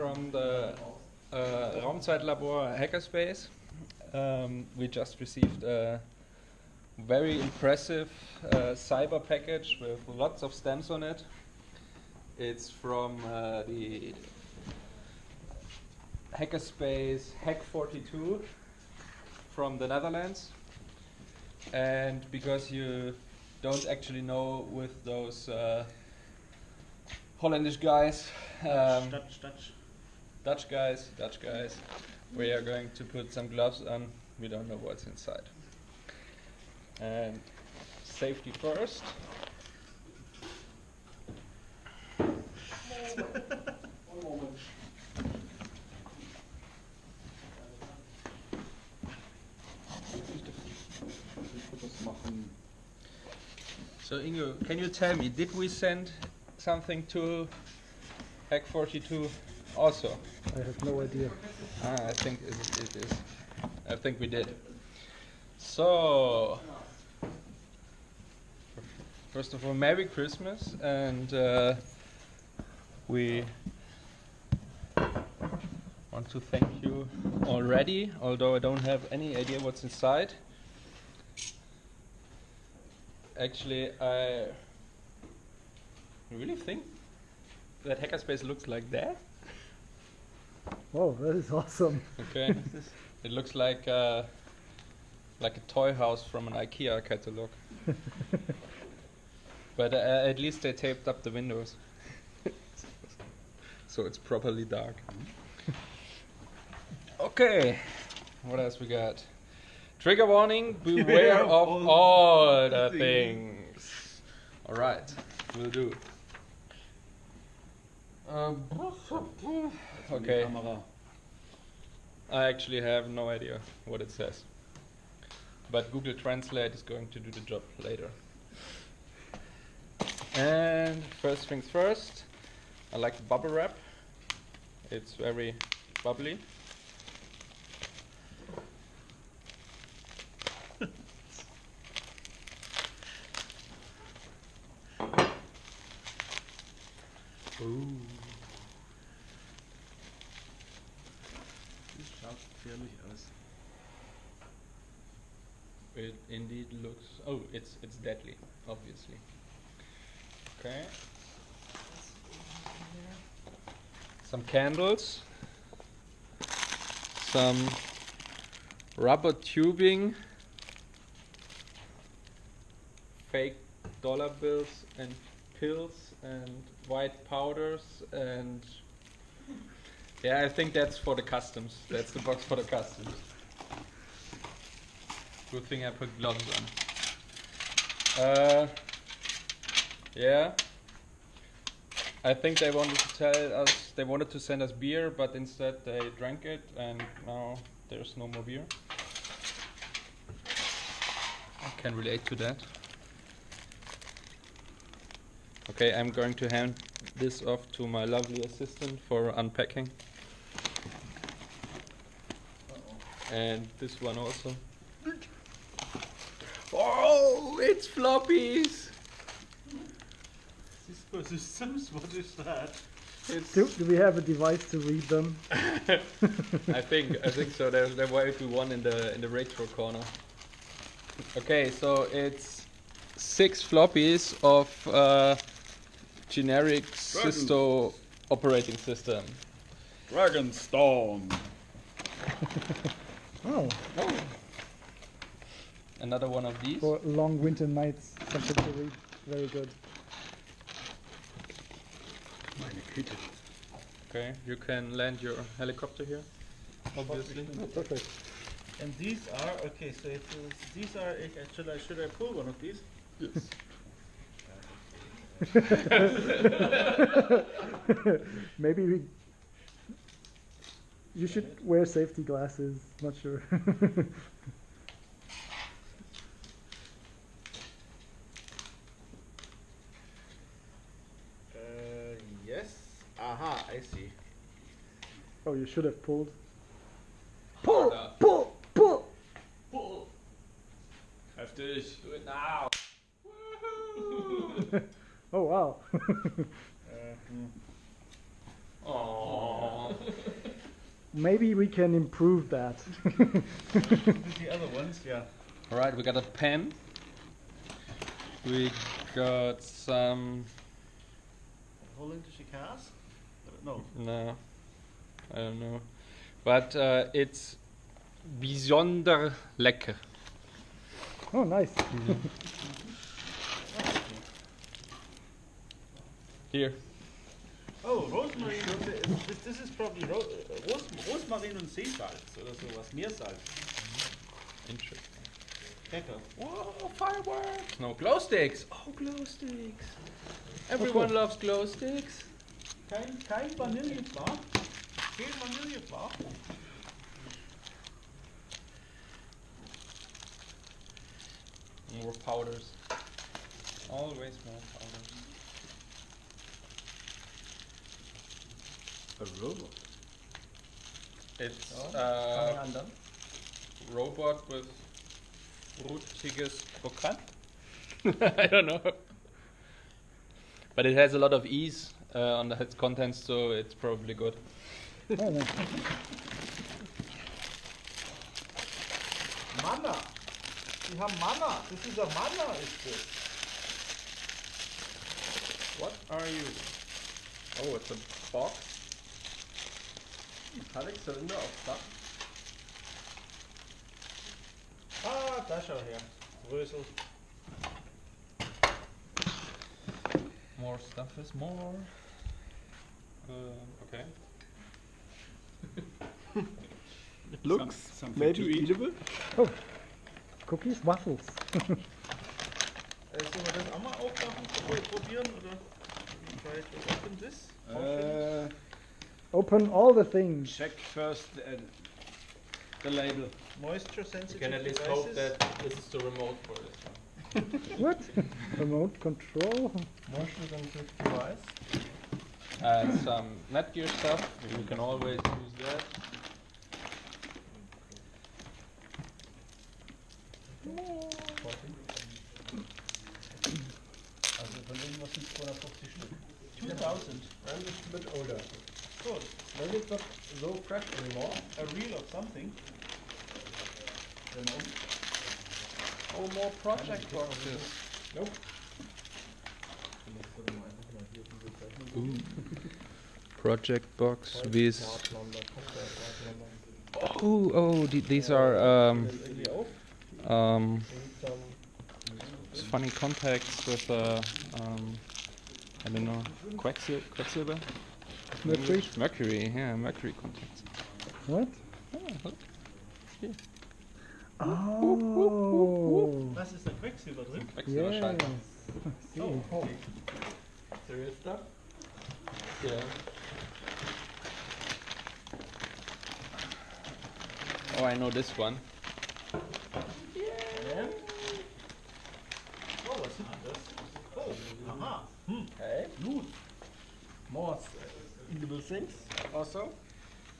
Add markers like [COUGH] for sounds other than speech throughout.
from the uh, Raumzeitlabor Hackerspace. Um, we just received a very impressive uh, cyber package with lots of stamps on it. It's from uh, the Hackerspace Hack42 from the Netherlands. And because you don't actually know with those uh, Hollandish guys, um, Dutch, Dutch. Dutch guys, Dutch guys, we are going to put some gloves on. We don't know what's inside. And safety first. So Ingo, can you tell me, did we send something to Hack42 also? I have no idea. Ah, I think it, it is. I think we did. So, first of all, Merry Christmas, and uh, we want to thank you already, although I don't have any idea what's inside. Actually, I really think that Hackerspace looks like that. Oh, that is awesome. Okay. [LAUGHS] it looks like uh, like a toy house from an IKEA catalog. [LAUGHS] but uh, at least they taped up the windows, [LAUGHS] so it's properly dark. okay. What else we got? Trigger warning: Beware of all all the things. things. All right, will do. Um, okay. I actually have no idea what it says. But Google Translate is going to do the job later. And first things first, I like the bubble wrap. It's very bubbly. [LAUGHS] Ooh. Das schaut gefährlich aus. It indeed looks. Oh, it's it's deadly, obviously. Okay. Some candles. Some rubber tubing. Fake dollar bills and pills and white powders and yeah, I think that's for the customs. That's the box for the customs. Good thing I put gloves on. Uh, yeah. I think they wanted to tell us they wanted to send us beer, but instead they drank it, and now there's no more beer. I can relate to that. Okay, I'm going to hand this off to my lovely assistant for unpacking. And this one also. Oh, it's floppies! Cisco Systems, what is that? It's Do, do we have a device to read them? [LAUGHS] I think I think so. There there might be one in the in the retro corner. Okay, so it's six floppies of uh, generic Dragon. Sisto operating system. Dragonstone. [LAUGHS] Oh, oh. Another one of these. for long winter nights, something to read. Very good. Meine Güte. Okay, you can land your helicopter here. Obviously. Oh, perfect. And these are okay. So it is, these are. uh, Should I should I pull one of these? Yes. [LAUGHS] Maybe we. You should wear safety glasses. Not sure. [LAUGHS] Uh, yes. Aha, I see. oh, you should have pulled. Pull! Pull! Pull! Pull! Heftig! Do it now! [LAUGHS] Oh wow. [LAUGHS] Uh, hmm. Maybe we can improve that. [LAUGHS] The other ones, yeah. All right, we got a pen. We got some. Holländische Kaas? No. No, I don't know, but uh, it's bijzonder lecker. oh, nice. [LAUGHS] Here. Oh, Rosmarin und this, this is probably ro Ros Rosmarin und Seesalz oder sowas. Meersalz. Interesting. Lecker. Whoa, fireworks! No, glow sticks! Oh, glow sticks! Oh, Everyone cool. loves glow sticks. Kein, kein Vanillebar. Kein Vanillebar. More powders. Always more powders. A robot. It's Fangen uh, wir an dann? robot with frutiges Krokant. [LAUGHS] I don't know. But it has a lot of ease uh, on the, its contents, so it's probably good. [LAUGHS] Oh, nice. Manna. Sie haben Manna. Das ist ein Manna, ist das. What are you? Oh, it's a box. Alex, Zylinder auf Dach. Ah, da schau her. Rösel. More stuff is more. Um, okay. It looks something maybe eatable. Cookies, waffles. Äh, sollen wir das auch mal aufmachen, pro- probieren? Oder to open this? Uh, Open all the things. check first the, uh, the label. Moisture sensitive. You sensitive can at least devices. hope that this is the remote for this one. [LAUGHS] What? Remote control? Moisture sensitive device. And some Netgear stuff. You can always use that. Also von irgendwas sind 250 Stück. 2000. And it's a bit older. Good. Maybe it's not so fresh anymore. A reel of something. You know? Oh, more project boxes. Nope. Project box with. Partnummer, Cocktail, Partnummer. Oh, oh, the- these are um, um, Need some s- funny contacts with uh, um, I don't know, quecksil- quecksilver. Mercury? Mercury, yeah, mercury contacts. What? Ah, look. Oh. Was ist da Quecksilber drin? Yes. Quecksilberschalter. I see. Oh, okay. serious stuff. Yeah. Oh, I know this one. Yeah. Oh, was ist denn das? Oh, aha. Hm. Okay. Gut. More uh, eatable things also.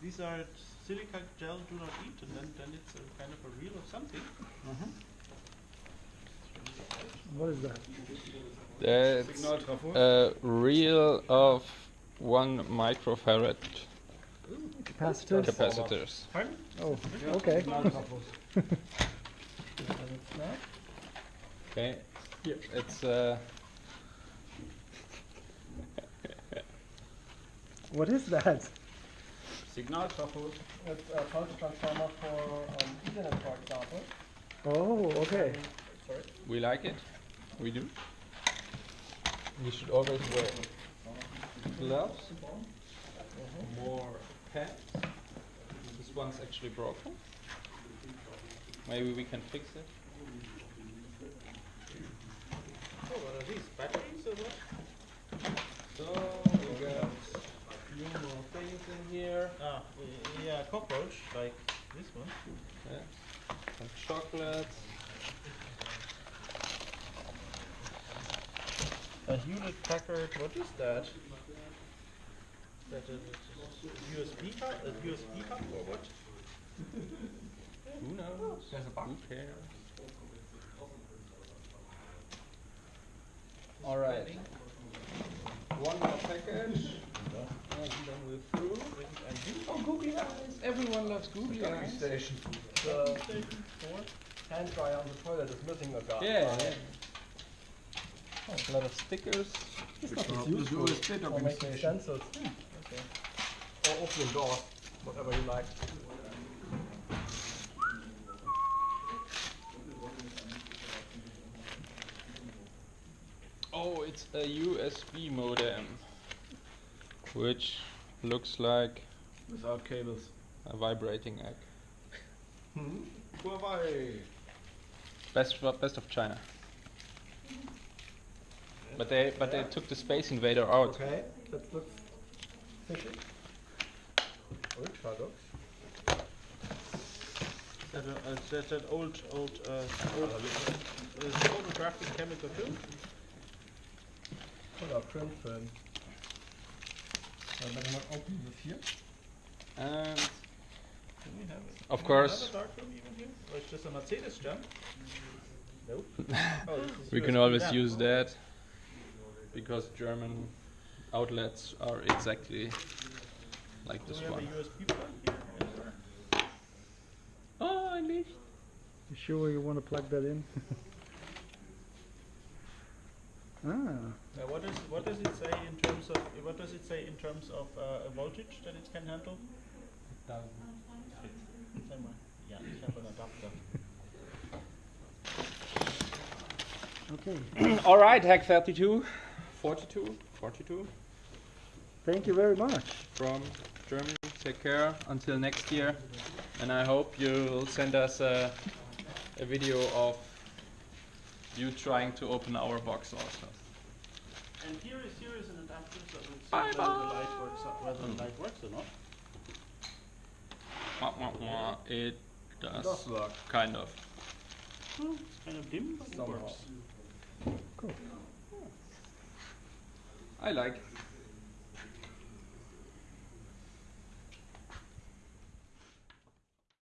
These are silica gel do not eat and then, then it's a kind of a reel of something. What is that? That's Signal a reel of one microfarad Capacitors? capacitors. Pardon? Oh, okay. Signal Trafos. [LAUGHS] Okay. It's uh, What is that? Signal Trafos. It's a pulse transformer for um, Ethernet, for example. Oh, okay. Sorry. we like it. We do. We should always wear gloves. More pads. This one's actually broken. Maybe we can fix it. Oh, what are these? Batteries or what? So we got a few more things in here. Ah, yeah, cockroach, like this one. Yeah. Some chocolates. A Hewlett Packard, what is that? That a, a USB hub? A USB hub or what? Who knows? There's a bug. Who cares? All right. One more package. And then we're through. Oh, googly eyes! Everyone loves googly Docking eyes. station. The uh, hand dryer on the toilet is missing a guy. Yeah, yeah. Oh, a lot of stickers. It's not as The useful. USB Or docking making station. stencils. Or opening doors, whatever you like. Oh, it's a USB modem, which looks like Without cables. a vibrating egg. Hmm? Huawei. Best of, best of China. But they but they took the Space Invader out. Okay, that looks fishy. Ultra looks. That, uh, that, that old, old, uh, old uh, photographic chemical too? Oder print film. Uh, better not open this here. And Do we have it? Of Do we course. Have a dark room even here? Or is this a Mercedes jump? Nope. [LAUGHS] oh, this is we can always RAM. use that because German outlets are exactly like Do this we have one. USB plug here? anywhere? Oh, I need. You sure you want to plug that in? [LAUGHS] ah, Uh, what does what does it say in terms of what does it say in terms of uh, a voltage that it can handle? Sag mal. Ja, ich habe einen Adapter. okay. [CLEARS THROAT] All right, Hack 32, 42, 42 Thank you very much. from Germany. Take care until next year, and I hope you'll send us a, a video of you trying to open our box also. And here is here is an adapter so we'll see Bye whether the light works or whether Mm. the light works or not. Wah, wah, wah. It does Does work. kind of. Well, it's kind of dim, but it works. Cool. I like.